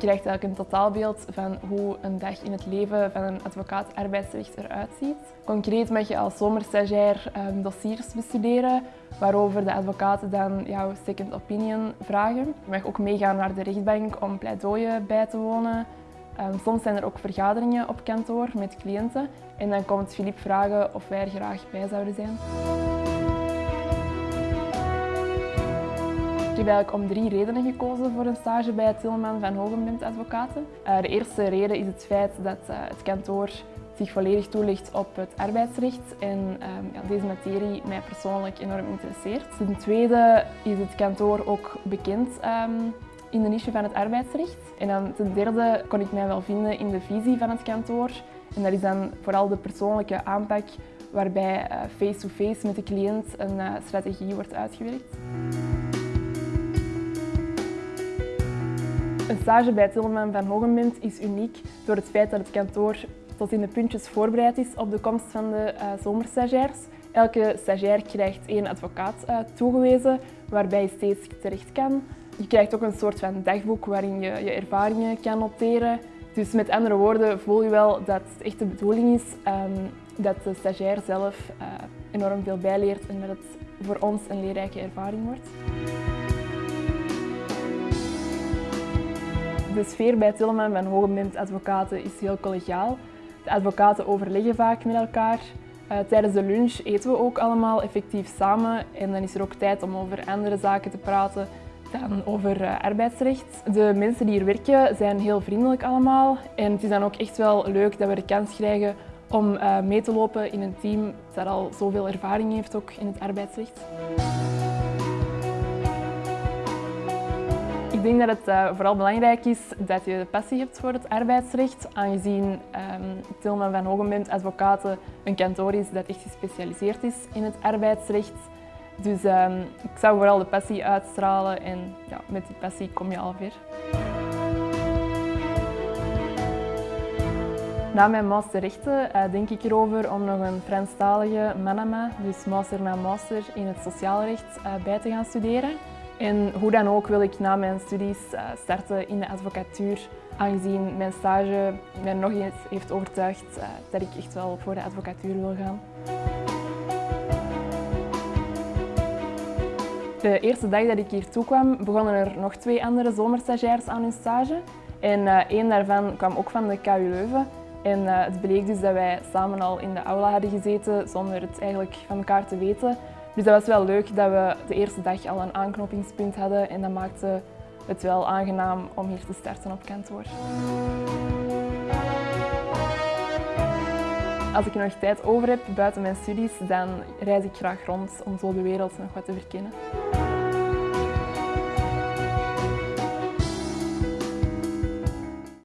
krijgt eigenlijk een totaalbeeld van hoe een dag in het leven van een advocaat arbeidsrecht eruit ziet. Concreet mag je als zomerstagiair um, dossiers bestuderen, waarover de advocaten dan jouw second opinion vragen. Je mag ook meegaan naar de rechtbank om pleidooien bij te wonen. Um, soms zijn er ook vergaderingen op kantoor met cliënten en dan komt Filip vragen of wij er graag bij zouden zijn. Eigenlijk om drie redenen gekozen voor een stage bij Tilman van Hogenblind Advocaten. Uh, de eerste reden is het feit dat uh, het kantoor zich volledig toelicht op het arbeidsrecht en um, ja, deze materie mij persoonlijk enorm interesseert. Ten tweede is het kantoor ook bekend um, in de niche van het arbeidsrecht. En dan ten derde kon ik mij wel vinden in de visie van het kantoor. En dat is dan vooral de persoonlijke aanpak waarbij face-to-face uh, -face met de cliënt een strategie wordt uitgewerkt. Een stage bij Tilman van Hogenbind is uniek door het feit dat het kantoor tot in de puntjes voorbereid is op de komst van de uh, zomerstagiairs. Elke stagiair krijgt één advocaat uh, toegewezen waarbij je steeds terecht kan. Je krijgt ook een soort van dagboek waarin je je ervaringen kan noteren. Dus met andere woorden voel je wel dat het echt de bedoeling is um, dat de stagiair zelf uh, enorm veel bijleert en dat het voor ons een leerrijke ervaring wordt. De sfeer bij Tilleman van Hogebind Advocaten is heel collegiaal. De advocaten overleggen vaak met elkaar. Uh, tijdens de lunch eten we ook allemaal effectief samen en dan is er ook tijd om over andere zaken te praten dan over uh, arbeidsrecht. De mensen die hier werken zijn heel vriendelijk allemaal en het is dan ook echt wel leuk dat we de kans krijgen om uh, mee te lopen in een team dat al zoveel ervaring heeft ook in het arbeidsrecht. Ik denk dat het uh, vooral belangrijk is dat je de passie hebt voor het arbeidsrecht, aangezien um, Tilman van Hogenbent Advocaten een kantoor is dat echt gespecialiseerd is in het arbeidsrecht. Dus um, ik zou vooral de passie uitstralen en ja, met die passie kom je al ver. Na mijn masterrechten uh, denk ik erover om nog een Franstalige Manama, dus master na master in het sociaalrecht, uh, bij te gaan studeren. En hoe dan ook wil ik na mijn studies starten in de advocatuur, aangezien mijn stage mij nog eens heeft overtuigd dat ik echt wel voor de advocatuur wil gaan. De eerste dag dat ik hier toekwam, begonnen er nog twee andere zomerstagiairs aan hun stage. En uh, één daarvan kwam ook van de KU Leuven. En het bleek dus dat wij samen al in de aula hadden gezeten zonder het eigenlijk van elkaar te weten. Dus dat was wel leuk dat we de eerste dag al een aanknopingspunt hadden en dat maakte het wel aangenaam om hier te starten op kantoor. Als ik nog tijd over heb buiten mijn studies, dan reis ik graag rond om zo de wereld nog wat te verkennen.